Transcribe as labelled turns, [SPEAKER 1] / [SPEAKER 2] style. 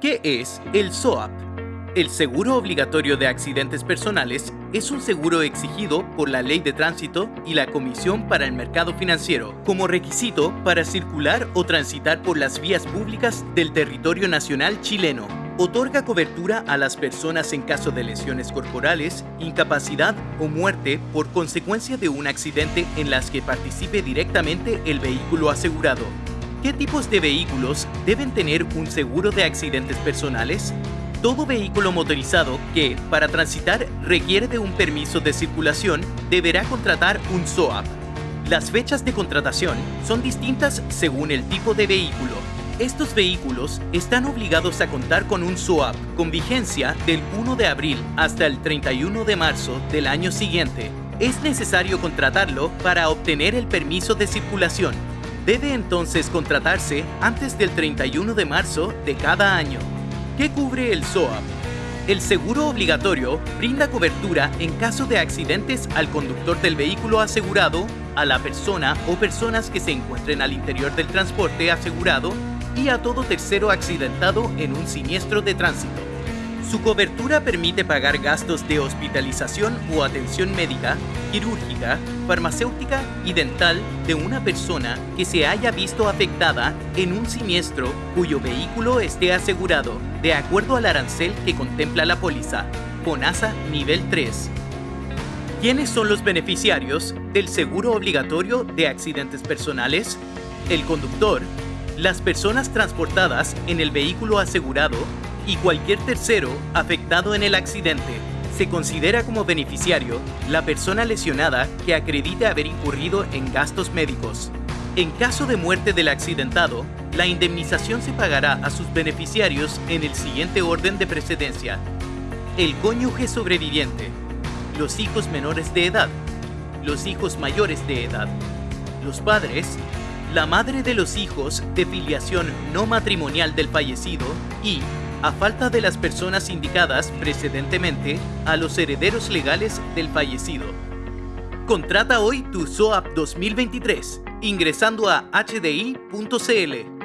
[SPEAKER 1] ¿Qué es el SOAP? El Seguro Obligatorio de Accidentes Personales es un seguro exigido por la Ley de Tránsito y la Comisión para el Mercado Financiero como requisito para circular o transitar por las vías públicas del territorio nacional chileno. Otorga cobertura a las personas en caso de lesiones corporales, incapacidad o muerte por consecuencia de un accidente en las que participe directamente el vehículo asegurado. ¿Qué tipos de vehículos deben tener un seguro de accidentes personales? Todo vehículo motorizado que, para transitar, requiere de un permiso de circulación, deberá contratar un SOAP. Las fechas de contratación son distintas según el tipo de vehículo. Estos vehículos están obligados a contar con un SOAP con vigencia del 1 de abril hasta el 31 de marzo del año siguiente. Es necesario contratarlo para obtener el permiso de circulación. Debe entonces contratarse antes del 31 de marzo de cada año. ¿Qué cubre el SOAP? El seguro obligatorio brinda cobertura en caso de accidentes al conductor del vehículo asegurado, a la persona o personas que se encuentren al interior del transporte asegurado y a todo tercero accidentado en un siniestro de tránsito. Su cobertura permite pagar gastos de hospitalización o atención médica, quirúrgica, farmacéutica y dental de una persona que se haya visto afectada en un siniestro cuyo vehículo esté asegurado, de acuerdo al arancel que contempla la póliza, FONASA nivel 3. ¿Quiénes son los beneficiarios del seguro obligatorio de accidentes personales? El conductor, las personas transportadas en el vehículo asegurado y cualquier tercero afectado en el accidente. Se considera como beneficiario la persona lesionada que acredite haber incurrido en gastos médicos. En caso de muerte del accidentado, la indemnización se pagará a sus beneficiarios en el siguiente orden de precedencia. El cónyuge sobreviviente, los hijos menores de edad, los hijos mayores de edad, los padres, la madre de los hijos de filiación no matrimonial del fallecido y a falta de las personas indicadas precedentemente a los herederos legales del fallecido. Contrata hoy tu SOAP 2023 ingresando a hdi.cl.